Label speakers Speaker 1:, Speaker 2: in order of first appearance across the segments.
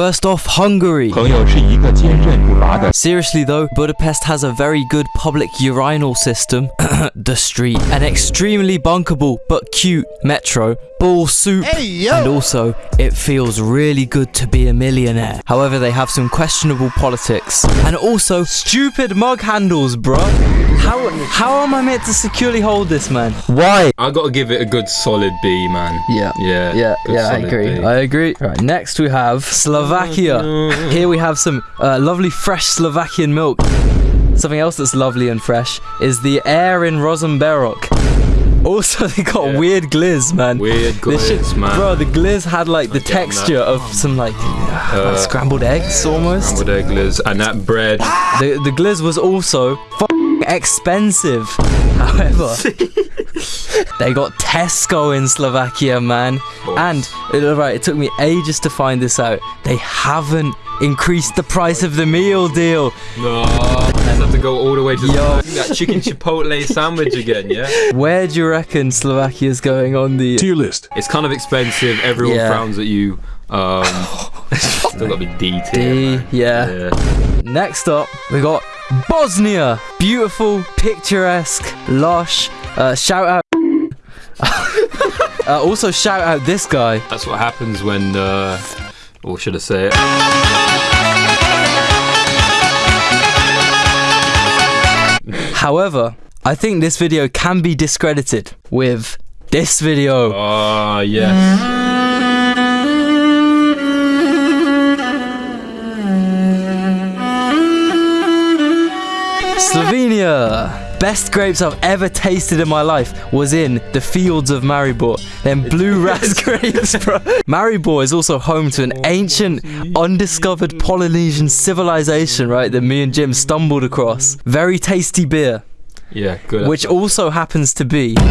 Speaker 1: First off, Hungary. Seriously though, Budapest has a very good public urinal system, the street, an extremely bunkable but cute metro, ball soup, and also it feels really good to be a millionaire. However, they have some questionable politics and also stupid mug handles, bruh. How how am I meant to securely hold this, man? Why?
Speaker 2: I gotta give it a good solid B, man.
Speaker 1: Yeah.
Speaker 2: Yeah.
Speaker 1: Yeah, yeah, I agree.
Speaker 2: B.
Speaker 1: I agree. Right, next we have Slovakia. Here we have some uh, lovely fresh Slovakian milk. Something else that's lovely and fresh is the air in Ružomberok. Also, they got
Speaker 2: Yeah.
Speaker 1: weird glizz, man.
Speaker 2: Weird
Speaker 1: This shit-
Speaker 2: man.
Speaker 1: Bro, the glizz had like the texture of some like, uh, like scrambled eggs almost.
Speaker 2: Scrambled egg glizz and that bread.
Speaker 1: The the glizz was also expensive. However, they got Tesco in Slovakia, man. And uh, right, it took me ages to find this out. They haven't increased the price of the meal deal.
Speaker 2: No, I have to go all the way to
Speaker 1: Yo.
Speaker 2: that chicken chipotle sandwich again. Yeah,
Speaker 1: Where do you reckon Slovakia's going on the?
Speaker 3: Tier list.
Speaker 2: it's kind of expensive. Everyone
Speaker 1: Yeah.
Speaker 2: frowns at you. Um, still gotta be D tier.
Speaker 1: D, yeah.
Speaker 2: yeah.
Speaker 1: Next up, we got Bosnia. Beautiful, picturesque, lush. Uh, shout out. uh, also, shout out this guy.
Speaker 2: That's what happens when. Uh, or should I say it?
Speaker 1: However, I think this video can be discredited with this video.
Speaker 2: Oh yes.
Speaker 1: Slovenia. Best grapes I've ever tasted in my life was in the fields of Maribor. Them blue ras grapes, bro. Maribor is also home to an ancient, undiscovered Polynesian civilization, right? That me and Jim stumbled across. Very tasty beer,
Speaker 2: Yeah, good.
Speaker 1: which also happens to be.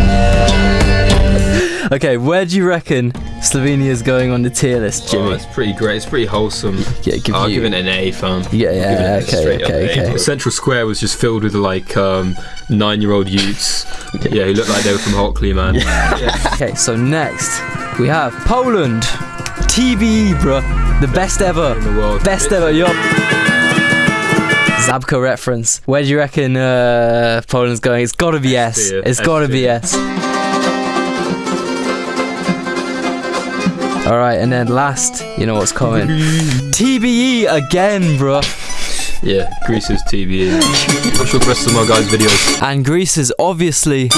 Speaker 1: Okay, where do you reckon Slovenia's going on the tier list,
Speaker 2: Oh,
Speaker 1: Jimmy?
Speaker 2: it's pretty great. It's pretty wholesome.
Speaker 1: Yeah, give
Speaker 2: I'll
Speaker 1: you-
Speaker 2: give it an A, fam.
Speaker 1: Yeah,
Speaker 2: I'll
Speaker 1: yeah,
Speaker 2: give it a
Speaker 1: okay, okay,
Speaker 2: A.
Speaker 1: okay.
Speaker 2: Central Square was just filled with like um, nine-year-old youths. yeah, who looked like they were from Hockley, man.
Speaker 1: Okay, so next we have Poland. TBE, bruh. The best ever.
Speaker 2: in the world.
Speaker 1: Best ever, yo. Zabka reference. Where do you reckon uh, Poland's going? It's gotta be S.
Speaker 2: S tier,
Speaker 1: It's
Speaker 2: S
Speaker 1: gotta be
Speaker 2: tier.
Speaker 1: S. Alright, and then last, you know what's coming. TBE again, bruh.
Speaker 2: Yeah, Greece's TBE. Watch the rest of my guys' videos.
Speaker 1: And Greece is obviously